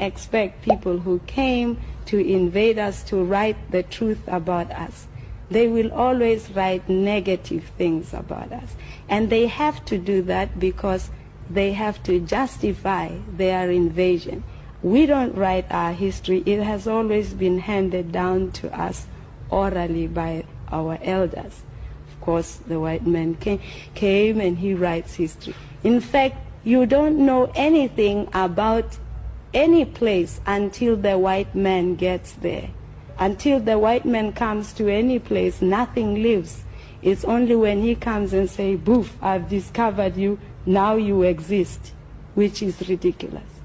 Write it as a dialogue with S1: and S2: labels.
S1: expect people who came to invade us to write the truth about us. They will always write negative things about us. And they have to do that because they have to justify their invasion. We don't write our history. It has always been handed down to us orally by our elders. Of course, the white man came, came and he writes history. In fact, you don't know anything about any place until the white man gets there. Until the white man comes to any place, nothing lives. It's only when he comes and say, boof, I've discovered you, now you exist, which is ridiculous.